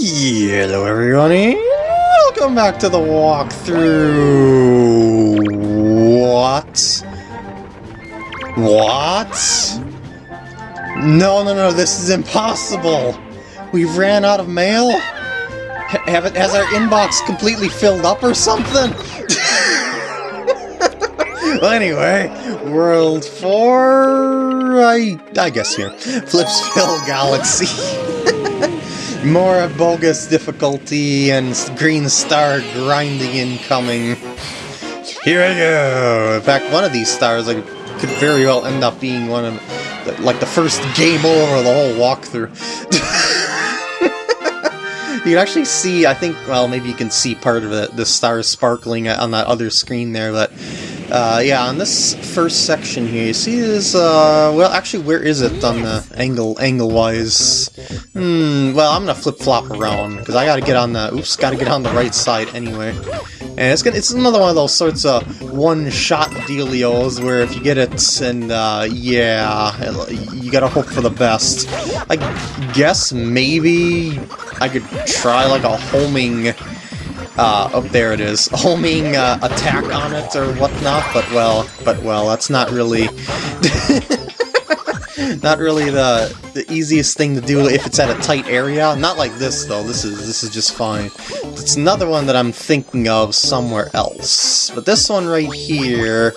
Hello everyone, welcome back to the walkthrough. What? What? No, no, no, this is impossible. We've ran out of mail? Have it, has our inbox completely filled up or something? well, anyway, World 4, I, I guess here, Flipsville Galaxy. More bogus difficulty and green star grinding incoming. Here I go! In fact, one of these stars could very well end up being one of the, like the first game over the whole walkthrough. you can actually see, I think, well, maybe you can see part of it, the stars sparkling on that other screen there, but uh, yeah, on this first section here, you see this, uh, well, actually, where is it on the angle, angle-wise? Hmm, well, I'm gonna flip-flop around, because I gotta get on the, oops, gotta get on the right side anyway. And it's gonna, it's another one of those sorts of one-shot dealios where if you get it, and, uh, yeah, you gotta hope for the best. I guess maybe I could try, like, a homing uh, oh, there it is. Homing uh, attack on it or whatnot, but well, but well, that's not really... not really the the easiest thing to do if it's at a tight area. Not like this though. This is this is just fine. It's another one that I'm thinking of somewhere else. But this one right here,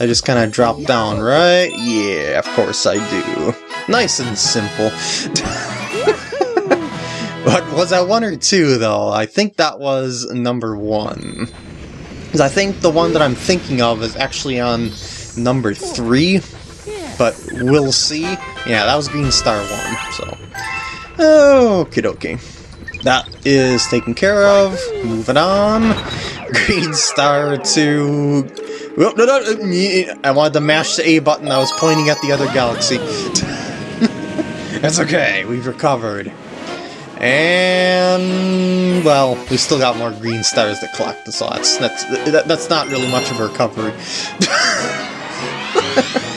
I just kind of drop down, right? Yeah, of course I do. Nice and simple. But was that one or two, though? I think that was number one. Because I think the one that I'm thinking of is actually on number three, but we'll see. Yeah, that was Green Star 1, so... Oh, Okie dokie. That is taken care of. Moving on. Green Star 2... Oh, no, no, I wanted to mash the A button, I was pointing at the other galaxy. That's okay, we've recovered. And, well, we still got more green stars to collect, so that's, that's, that's not really much of a recovery.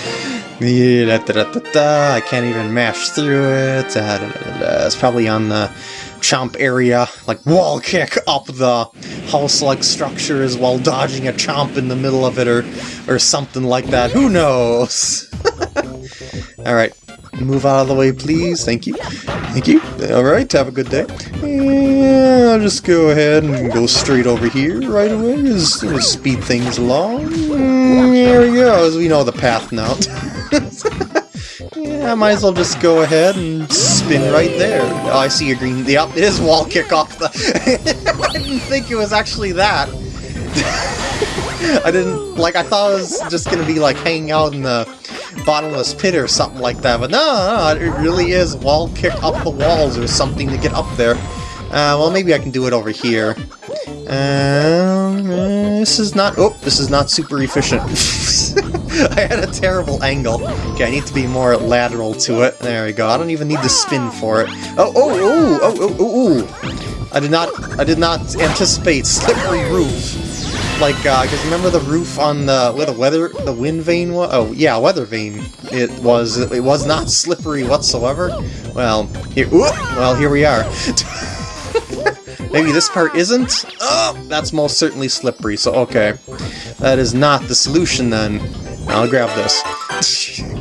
yeah, da, da, da, I can't even mash through it. It's probably on the chomp area, like wall kick up the house-like structures while dodging a chomp in the middle of it or, or something like that. Who knows? Alright, move out of the way, please. Thank you. Thank you. Alright, have a good day. And I'll just go ahead and go straight over here right away. Just, just speed things along. Mm, there we go, we know the path now. yeah, I might as well just go ahead and spin right there. Oh, I see a green... Yep, it is wall kick off the... I didn't think it was actually that. I didn't... Like, I thought it was just gonna be, like, hanging out in the bottomless pit or something like that, but no, no, it really is wall kick up the walls or something to get up there. Uh, well, maybe I can do it over here. Um, this is not... Oh, this is not super efficient. I had a terrible angle. Okay, I need to be more lateral to it. There we go. I don't even need to spin for it. Oh, oh, oh, oh, oh, oh, oh. I did not, I did not anticipate slippery roof like, uh, because remember the roof on the, where the weather, the wind vane was? Oh, yeah, weather vane. It was, it was not slippery whatsoever. Well, here, well, here we are. Maybe this part isn't? Oh, that's most certainly slippery, so okay. That is not the solution then. I'll grab this.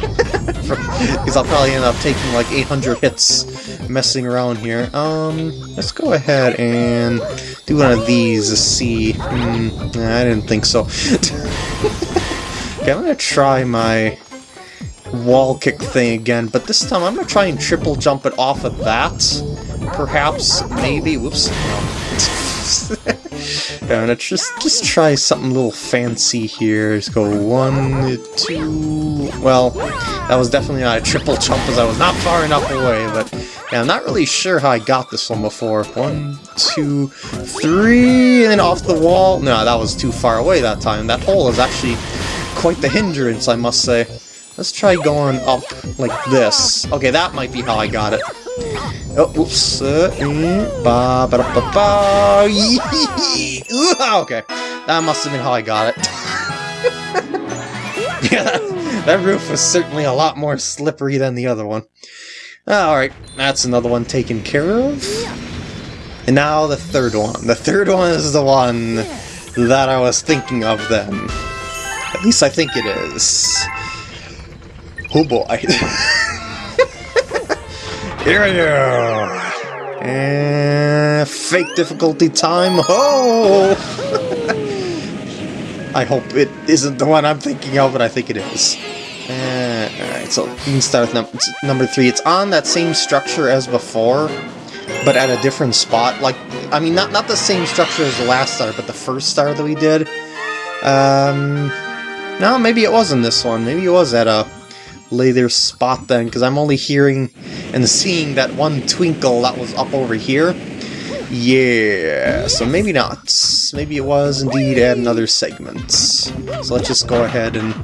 Because I'll probably end up taking like 800 hits messing around here. Um, let's go ahead and do one of these to see. Mm, I didn't think so. okay, I'm gonna try my wall kick thing again, but this time I'm gonna try and triple jump it off of that. Perhaps, maybe, whoops. I'm gonna just just try something a little fancy here. Just go one, two. Well, that was definitely not a triple jump as I was not far enough away, but yeah, I'm not really sure how I got this one before. One, two, three, and off the wall. No, that was too far away that time. That hole is actually quite the hindrance, I must say. Let's try going up like this. Okay, that might be how I got it. Oh, oops. Uh, mm, ba, ba, ba, ba. okay, that must have been how I got it. yeah, that, that roof was certainly a lot more slippery than the other one. Alright, that's another one taken care of. And now the third one. The third one is the one that I was thinking of then. At least I think it is. Oh boy. Here we go. And fake difficulty time. Oh! I hope it isn't the one I'm thinking of, but I think it is. Uh, Alright, so you can start with num number three. It's on that same structure as before, but at a different spot. Like, I mean, not not the same structure as the last star, but the first star that we did. Um, no, maybe it wasn't this one. Maybe it was at a later spot then, because I'm only hearing and seeing that one twinkle that was up over here. Yeah, so maybe not. Maybe it was indeed at another segment. So let's just go ahead and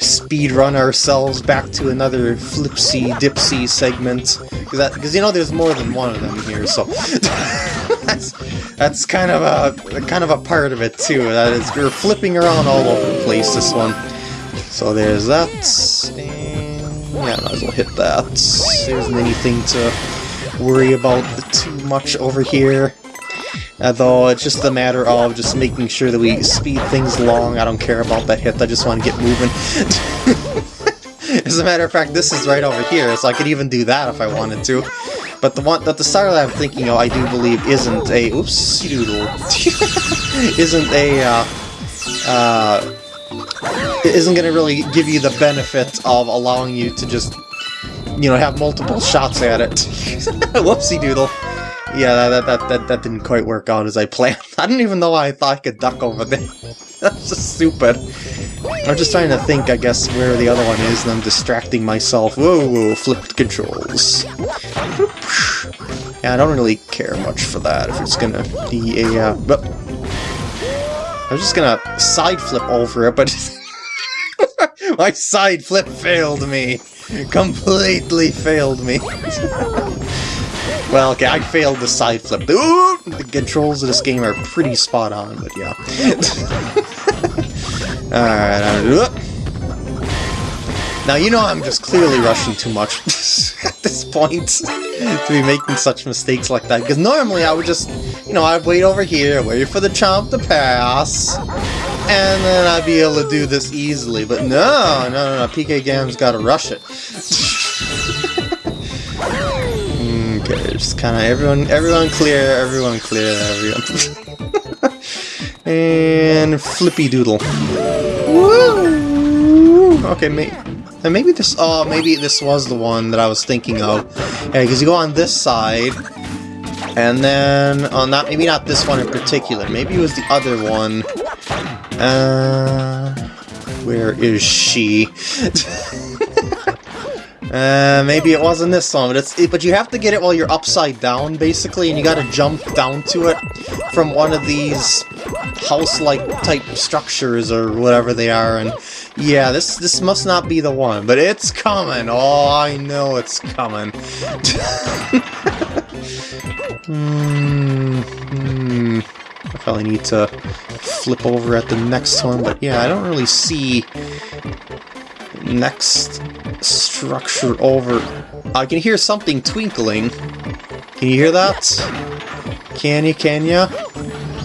speed run ourselves back to another flipsy dipsy segment. Because you know there's more than one of them here, so that's that's kind of a kind of a part of it too. That is we're flipping around all over the place this one. So there's that. And might as well hit that. There isn't anything to worry about too much over here. Although it's just a matter of just making sure that we speed things along. I don't care about that hit, I just want to get moving. As a matter of fact, this is right over here, so I could even do that if I wanted to. But the one that the star that I'm thinking of, I do believe isn't a oops doodle isn't a uh, uh, isn't going to really give you the benefit of allowing you to just you know, have multiple shots at it. Whoopsie doodle. Yeah, that, that, that, that didn't quite work out as I planned. I didn't even know why I thought I could duck over there. That's just stupid. I'm just trying to think, I guess, where the other one is, and I'm distracting myself. Whoa, whoa flipped controls. Yeah, I don't really care much for that, if it's gonna be a, uh, but... I was just gonna side flip over it, but... My side flip failed me! Completely failed me. well, okay, I failed the side flip. Ooh, the controls of this game are pretty spot on, but yeah. Alright, now you know I'm just clearly rushing too much at this point to be making such mistakes like that, because normally I would just, you know, I'd wait over here, wait for the chomp to pass, and then I'd be able to do this easily. But no, no, no, no. PK Gam's gotta rush it. okay, just kind of everyone, everyone clear, everyone clear, everyone. and Flippy Doodle. Woo! Okay, maybe. And maybe this, oh, maybe this was the one that I was thinking of. Yeah, because you go on this side, and then, oh, not, maybe not this one in particular, maybe it was the other one, uh, where is she? uh, maybe it wasn't this one, but it's it, but you have to get it while you're upside down, basically, and you gotta jump down to it from one of these house-like type structures or whatever they are, and yeah, this this must not be the one, but it's coming. Oh, I know it's coming. Hmm. hmm. I probably need to flip over at the next one, but yeah, I don't really see next structure over. I can hear something twinkling. Can you hear that? Can you, can you?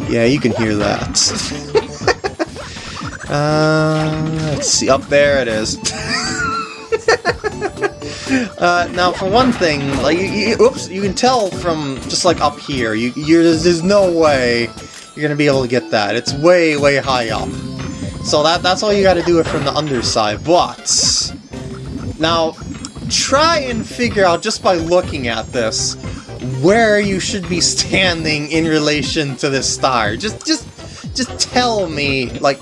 Yeah, you can hear that. uh, let's see, up there it is. uh, now, for one thing, like, you, you, oops, you can tell from just like up here, you, there's, there's no way you're gonna be able to get that. It's way, way high up. So that that's all you gotta do it from the underside. But now try and figure out just by looking at this where you should be standing in relation to this star. Just just just tell me, like,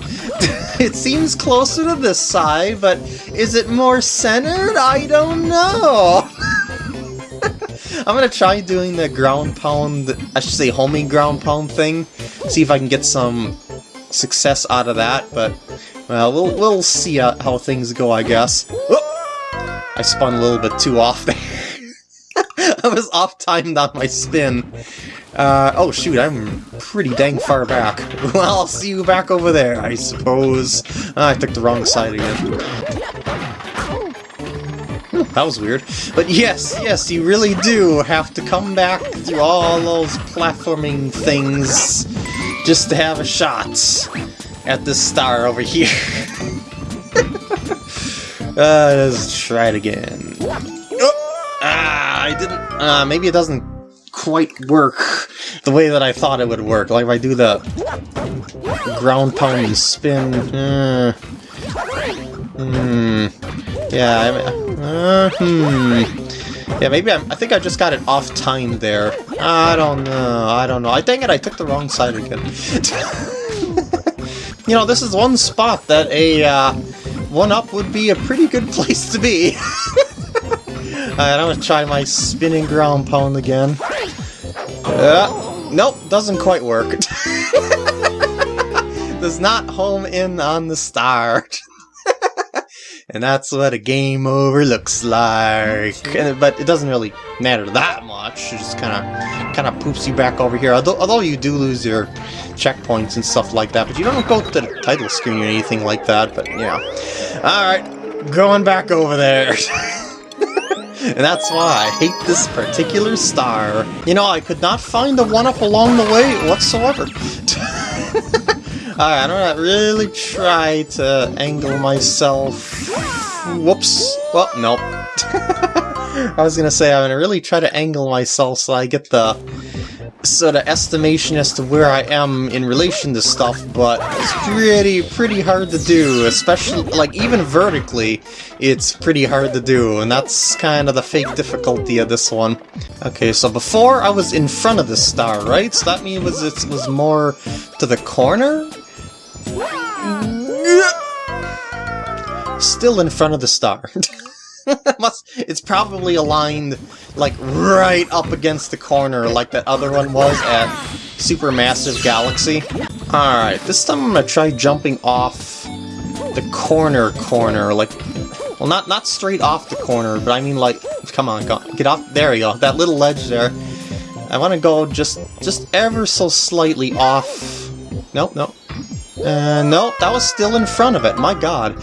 it seems closer to this side, but is it more centered? I don't know. I'm gonna try doing the ground pound, I should say homing ground pound thing, see if I can get some success out of that, but, well, we'll, we'll see how things go, I guess. Oh! I spun a little bit too off there. I was off-timed on my spin. Uh, oh shoot, I'm pretty dang far back. Well, I'll see you back over there, I suppose. Oh, I took the wrong side again. That was weird. But yes, yes, you really do have to come back through all those platforming things just to have a shot at this star over here. uh, let's try it again. Oh, ah, I didn't... Uh, maybe it doesn't quite work the way that I thought it would work. Like if I do the ground pound and spin... Uh, hmm... Yeah, I mean, uh, hmm... Yeah, maybe I'm, I think I just got it off time there. I don't know, I don't know. I think it, I took the wrong side again. you know, this is one spot that a uh, 1-up would be a pretty good place to be. Alright, I'm gonna try my spinning ground pound again. Uh, nope, doesn't quite work. Does not home in on the start. And that's what a game over looks like. And, but it doesn't really matter that much. It just kind of kind of poops you back over here. Although, although you do lose your checkpoints and stuff like that, but you don't go to the title screen or anything like that. But yeah, all right, going back over there. and that's why I hate this particular star. You know, I could not find the one-up along the way whatsoever. Alright, I'm gonna really try to angle myself... Whoops. Well, nope. I was gonna say, I'm gonna really try to angle myself so I get the sort of estimation as to where I am in relation to stuff, but it's pretty, pretty hard to do, especially, like, even vertically, it's pretty hard to do, and that's kind of the fake difficulty of this one. Okay, so before I was in front of the star, right? So that means it was more to the corner? Still in front of the star. Must, it's probably aligned like right up against the corner like that other one was at Supermassive Galaxy. Alright, this time I'm gonna try jumping off the corner corner, like, well not, not straight off the corner, but I mean like, come on, go, get off, there we go, that little ledge there. I want to go just, just ever so slightly off, nope, nope, uh, nope, that was still in front of it, my god.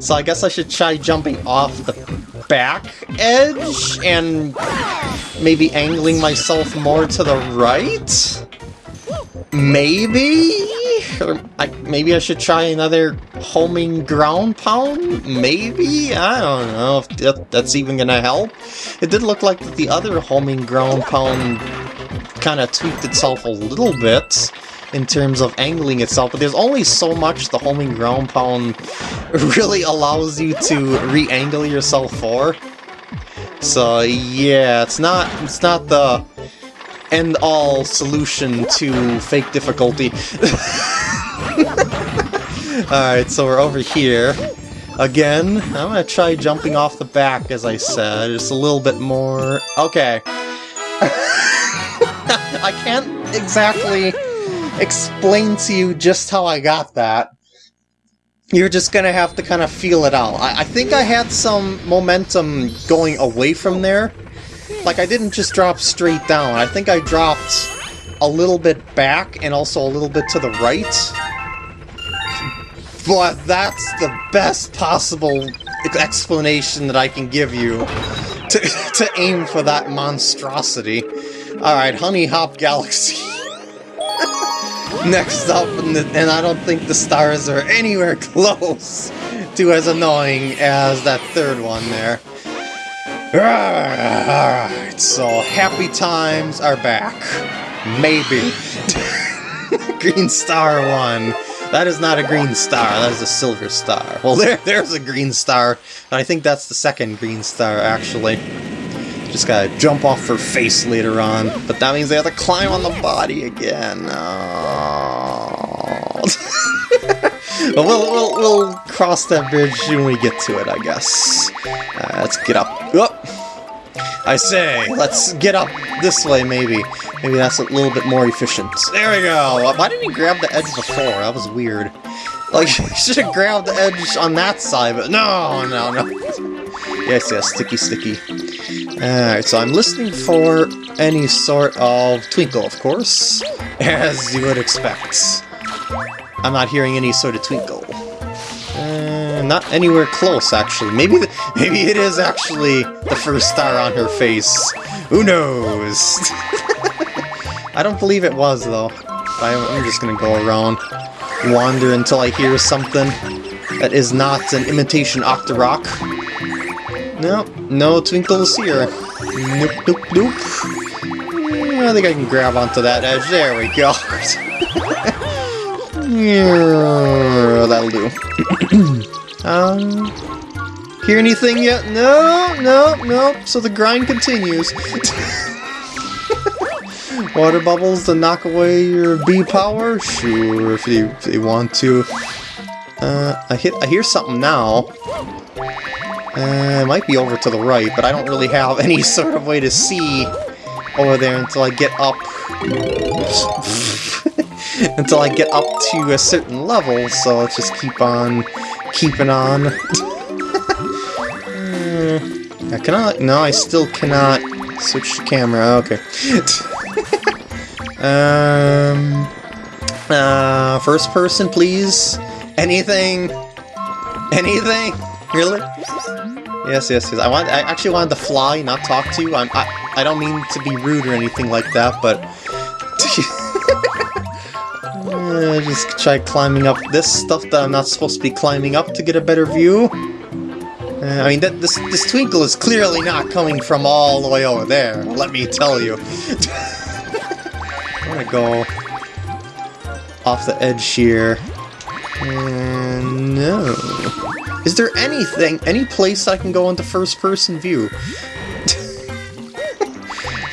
So I guess I should try jumping off the back edge and maybe angling myself more to the right? Maybe? Or I, maybe I should try another homing ground pound? Maybe? I don't know if that, that's even gonna help. It did look like the other homing ground pound kind of tweaked itself a little bit in terms of angling itself, but there's only so much the homing ground pound really allows you to re-angle yourself for. So yeah, it's not it's not the end-all solution to fake difficulty. Alright, so we're over here. Again, I'm gonna try jumping off the back, as I said, just a little bit more... Okay. I can't exactly explain to you just how I got that. You're just gonna have to kind of feel it out. I, I think I had some momentum going away from there. Like, I didn't just drop straight down. I think I dropped a little bit back and also a little bit to the right. But that's the best possible explanation that I can give you to, to aim for that monstrosity. Alright, Honeyhop Galaxy. Next up, and, I don't think the stars are anywhere close to as annoying as that third one there. Alright, so happy times are back. Maybe. green star one. That is not a green star, that is a silver star. Well, there, there's a green star, and I think that's the second green star, actually. Just gotta jump off her face later on, but that means they have to climb on the body again. Oh. we'll, we'll, we'll cross that bridge when we get to it, I guess. Uh, let's get up. Up! I say, let's get up this way, maybe. Maybe that's a little bit more efficient. There we go! Why didn't he grab the edge before? That was weird. Like, he should have grabbed the edge on that side, but no, no, no. Yes, yes, sticky, sticky. Alright, so I'm listening for any sort of twinkle, of course, as you would expect. I'm not hearing any sort of twinkle. Uh, not anywhere close, actually. Maybe the, maybe it is actually the first star on her face. Who knows? I don't believe it was, though. I'm just gonna go around, wander until I hear something that is not an imitation Octorok. No, no twinkles here. Nope, nope, nope. I think I can grab onto that edge. There we go. yeah, that'll do. um, hear anything yet? No, no, no. So the grind continues. Water bubbles to knock away your B power? Sure, if you, if you want to. Uh, I hit. I hear something now. Uh, it might be over to the right, but I don't really have any sort of way to see over there until I get up... until I get up to a certain level, so let's just keep on keeping on. uh, I cannot... No, I still cannot switch the camera. Okay. um... Uh, first person, please. Anything? Anything? Really? Yes, yes, yes. I want. I actually wanted to fly, not talk to you. I'm, I, I don't mean to be rude or anything like that, but... just try climbing up this stuff that I'm not supposed to be climbing up to get a better view. Uh, I mean, that, this, this twinkle is clearly not coming from all the way over there, let me tell you. I'm gonna go off the edge here. Uh, no. Is there anything, any place I can go into first-person view?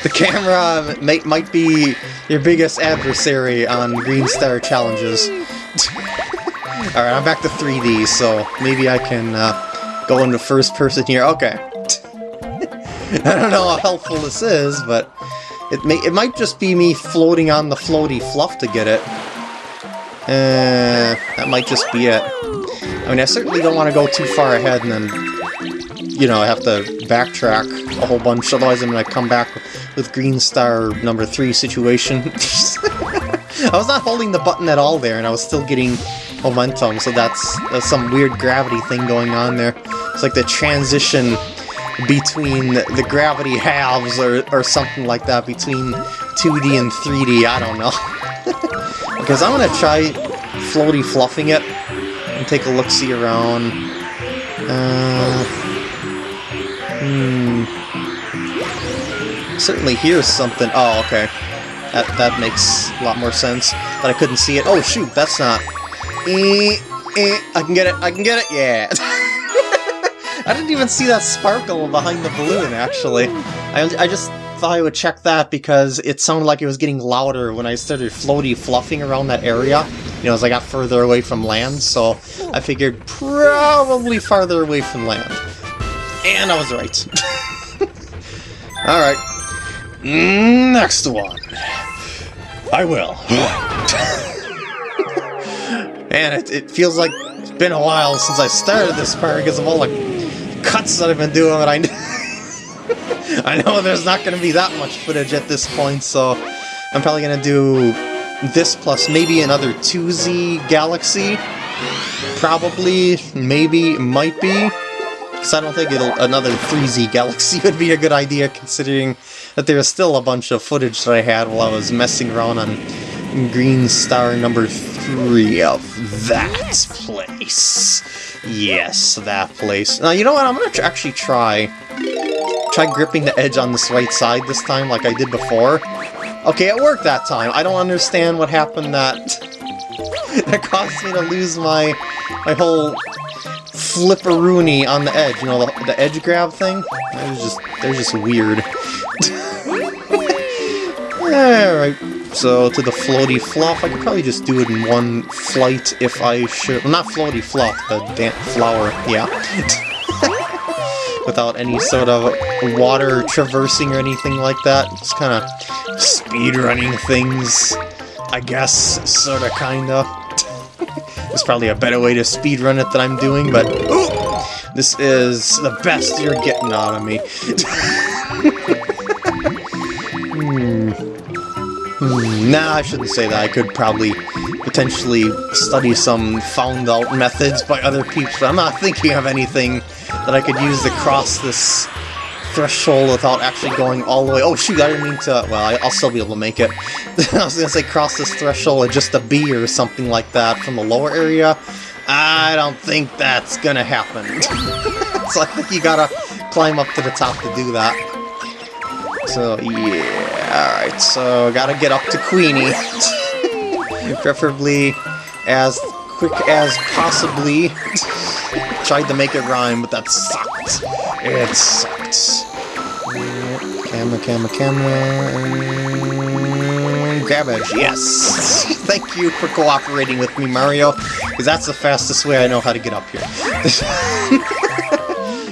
the camera may, might be your biggest adversary on Green Star challenges. Alright, I'm back to 3D, so maybe I can uh, go into first person here. Okay. I don't know how helpful this is, but it may it might just be me floating on the floaty fluff to get it. Uh, that might just be it. I mean, I certainly don't want to go too far ahead and then, you know, have to backtrack a whole bunch, otherwise I'm going to come back with Green Star number 3 situation. I was not holding the button at all there, and I was still getting momentum, so that's, that's some weird gravity thing going on there. It's like the transition between the gravity halves or, or something like that, between 2D and 3D, I don't know. because I'm going to try floaty fluffing it and take a look-see around. Uh, hmm. Certainly here's something. Oh, okay. That, that makes a lot more sense. But I couldn't see it. Oh, shoot, that's not... Eh, eh, I can get it, I can get it, yeah! I didn't even see that sparkle behind the balloon, actually. I, I just thought I would check that because it sounded like it was getting louder when I started floaty fluffing around that area. You know, as I got further away from land, so I figured probably farther away from land. And I was right. Alright. Next one. I will. Man, it, it feels like it's been a while since I started this part because of all the cuts that I've been doing, but I I know there's not going to be that much footage at this point, so I'm probably going to do this plus maybe another 2Z Galaxy. Probably, maybe, might be. Because I don't think it'll another 3Z Galaxy would be a good idea, considering that there's still a bunch of footage that I had while I was messing around on Green Star number 3 of that place. Yes, that place. Now, you know what? I'm going to actually try try gripping the edge on this right side this time like I did before. Okay, it worked that time. I don't understand what happened that that caused me to lose my my whole flipperoonie on the edge. You know, the, the edge grab thing? That was just, they're just weird. Alright, so to the floaty fluff, I could probably just do it in one flight if I should. Well, not floaty fluff, the flower, yeah. Without any sort of water traversing or anything like that. Just kind of speed running things, I guess, sorta, kinda. There's probably a better way to speed run it than I'm doing, but ooh, this is the best you're getting out of me. hmm. Hmm. Nah, I shouldn't say that. I could probably potentially study some found out methods by other people. I'm not thinking of anything that I could use to cross this threshold without actually going all the way. Oh shoot, I didn't mean to. Well, I'll still be able to make it. I was gonna say cross this threshold with just a B or something like that from the lower area. I don't think that's gonna happen. so I think you gotta climb up to the top to do that. So yeah, alright, so gotta get up to Queenie. Preferably as quick as possibly. Tried to make it rhyme, but that sucked. It sucked. Camera, camera, camera. Grab edge, yes! Thank you for cooperating with me, Mario, because that's the fastest way I know how to get up here.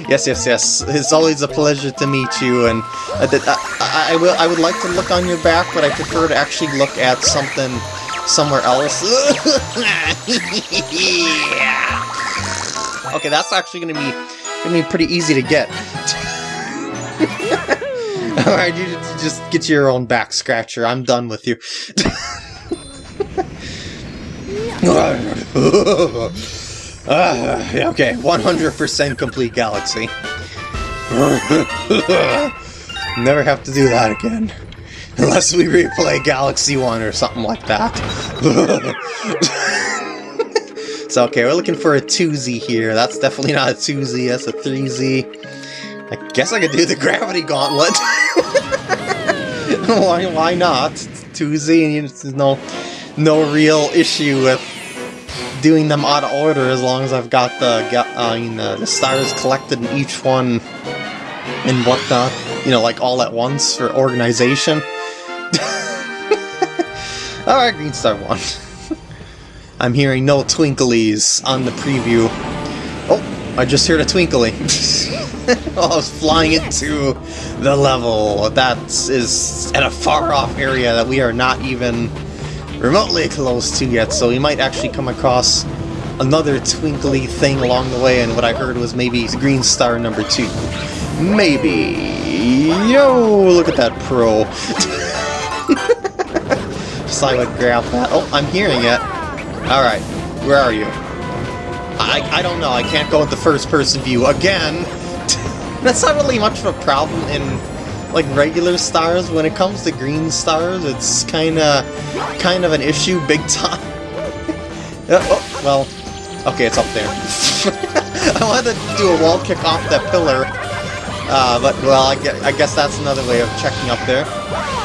yes, yes, yes. It's always a pleasure to meet you, and uh, I, uh, I, I, will. I would like to look on your back, but I prefer to actually look at something somewhere else. okay, that's actually gonna be gonna be pretty easy to get. Alright, you just get your own back scratcher. I'm done with you. uh, okay, 100% complete galaxy. Never have to do that again. Unless we replay Galaxy 1 or something like that. so, okay, we're looking for a 2Z here. That's definitely not a 2Z, that's a 3Z. I guess I could do the Gravity Gauntlet. why, why not? 2Z, and there's no, no real issue with doing them out of order as long as I've got the, uh, mean, uh, the stars collected in each one and whatnot. You know, like all at once for organization. Alright, Green Star 1. I'm hearing no twinklies on the preview. Oh, I just heard a twinkly. Oh, I was flying into the level. That is at a far-off area that we are not even remotely close to yet, so we might actually come across another twinkly thing along the way, and what I heard was maybe Green Star number two. Maybe. Yo, look at that pro. I would grab that. Oh, I'm hearing it. Alright, where are you? I, I don't know, I can't go with the first-person view again! That's not really much of a problem in, like, regular stars. When it comes to green stars, it's kinda, kind of an issue big time. oh, well, okay, it's up there. I wanted to do a wall kick off that pillar, uh, but, well, I guess that's another way of checking up there.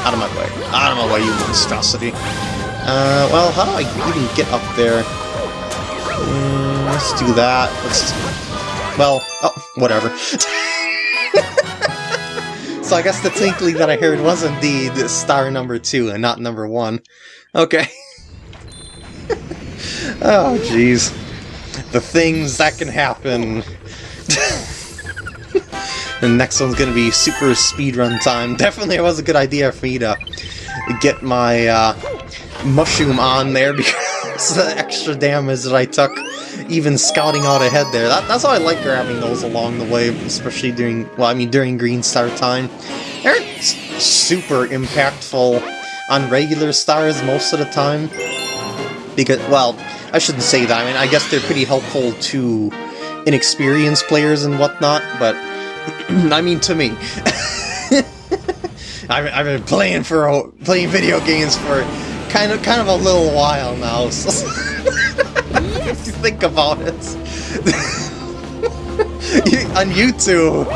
Out of my way. Out of my way, you monstrosity. Uh, well, how do I even get up there? Mm, let's do that. Let's... Well, oh, whatever. so I guess the tinkling that I heard was indeed star number two and not number one. Okay. oh, jeez. The things that can happen. The next one's gonna be super speedrun time. Definitely it was a good idea for me to get my uh, mushroom on there because the extra damage that I took even scouting out ahead there. That, that's why I like grabbing those along the way, especially during, well, I mean during Green Star time. They're super impactful on regular stars most of the time. Because, well, I shouldn't say that. I mean, I guess they're pretty helpful to inexperienced players and whatnot, but I mean, to me. I've, I've been playing for a, playing video games for kind of kind of a little while now. So if you think about it, on YouTube,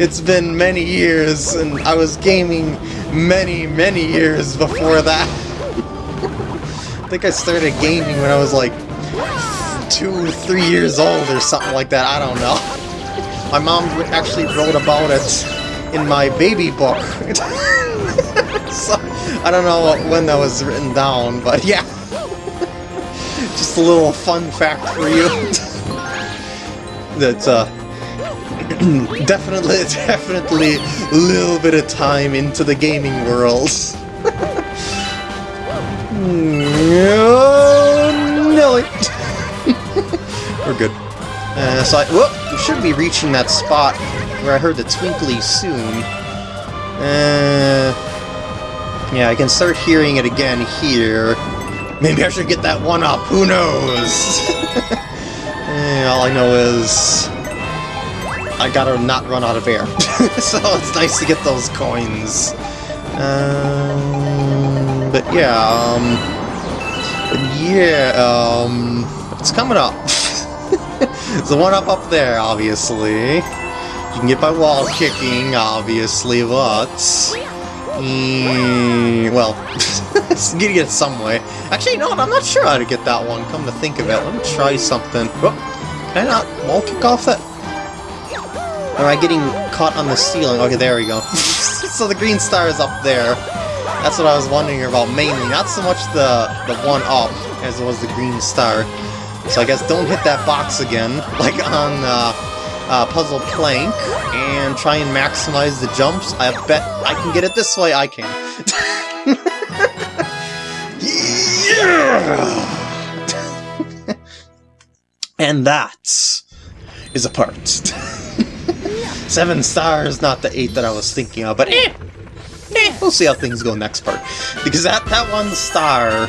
it's been many years, and I was gaming many many years before that. I think I started gaming when I was like two, three years old or something like that. I don't know. My mom actually wrote about it in my baby book. so, I don't know when that was written down, but yeah. Just a little fun fact for you. that, uh, definitely, definitely a little bit of time into the gaming world. Nelly. We're good. Uh, so I, whoop, should be reaching that spot where I heard the twinkly soon. Uh, Yeah, I can start hearing it again here. Maybe I should get that one up, who knows? eh, all I know is... I gotta not run out of air. so it's nice to get those coins. Um, but yeah, um... But yeah, um... It's coming up. There's the one up up there, obviously. You can get by wall kicking, obviously, but... Mm, well, getting it some way. Actually, you know what? I'm not sure how to get that one, come to think of it. Let me try something. Oh, can I not wall kick off that? Or am I getting caught on the ceiling? Okay, there we go. so the green star is up there. That's what I was wondering about mainly. Not so much the, the one up as it was the green star. So I guess don't hit that box again, like on uh, uh, Puzzle Plank, and try and maximize the jumps. I bet I can get it this way, I can. and that is a part. Seven stars, not the eight that I was thinking of, but eh, eh, we'll see how things go next part. Because that, that one star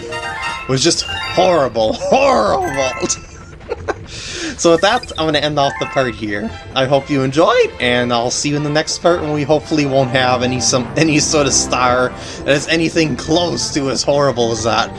was just horrible, horrible! so with that, I'm going to end off the part here. I hope you enjoyed, and I'll see you in the next part when we hopefully won't have any some any sort of star that is anything close to as horrible as that.